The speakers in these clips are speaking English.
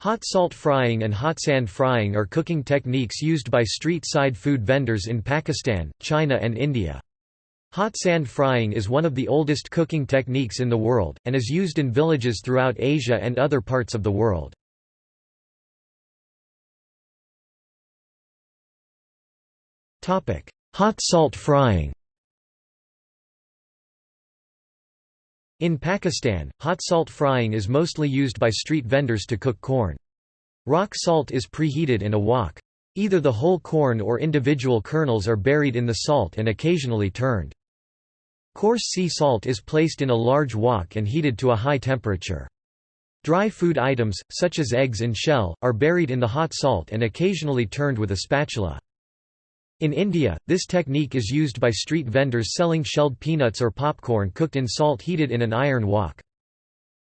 Hot salt frying and hot sand frying are cooking techniques used by street-side food vendors in Pakistan, China and India. Hot sand frying is one of the oldest cooking techniques in the world, and is used in villages throughout Asia and other parts of the world. Hot salt frying In Pakistan, hot salt frying is mostly used by street vendors to cook corn. Rock salt is preheated in a wok. Either the whole corn or individual kernels are buried in the salt and occasionally turned. Coarse sea salt is placed in a large wok and heated to a high temperature. Dry food items, such as eggs and shell, are buried in the hot salt and occasionally turned with a spatula. In India, this technique is used by street vendors selling shelled peanuts or popcorn cooked in salt heated in an iron wok.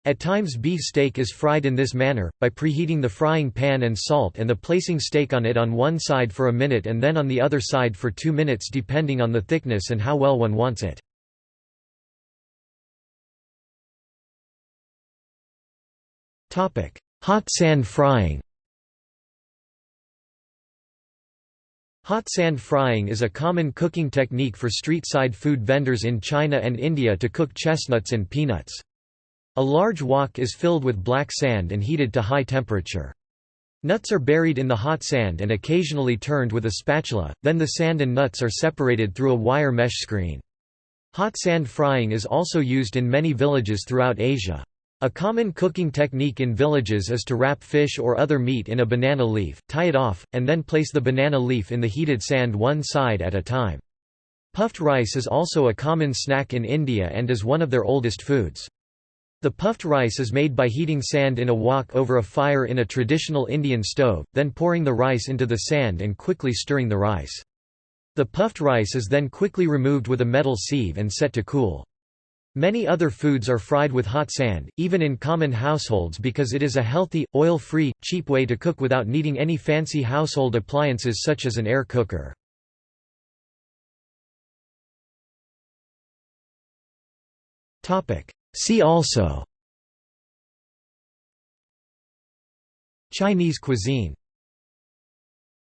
At times beef steak is fried in this manner, by preheating the frying pan and salt and the placing steak on it on one side for a minute and then on the other side for two minutes depending on the thickness and how well one wants it. Hot sand frying Hot sand frying is a common cooking technique for street-side food vendors in China and India to cook chestnuts and peanuts. A large wok is filled with black sand and heated to high temperature. Nuts are buried in the hot sand and occasionally turned with a spatula, then the sand and nuts are separated through a wire mesh screen. Hot sand frying is also used in many villages throughout Asia. A common cooking technique in villages is to wrap fish or other meat in a banana leaf, tie it off, and then place the banana leaf in the heated sand one side at a time. Puffed rice is also a common snack in India and is one of their oldest foods. The puffed rice is made by heating sand in a wok over a fire in a traditional Indian stove, then pouring the rice into the sand and quickly stirring the rice. The puffed rice is then quickly removed with a metal sieve and set to cool. Many other foods are fried with hot sand, even in common households because it is a healthy, oil-free, cheap way to cook without needing any fancy household appliances such as an air cooker. See also Chinese cuisine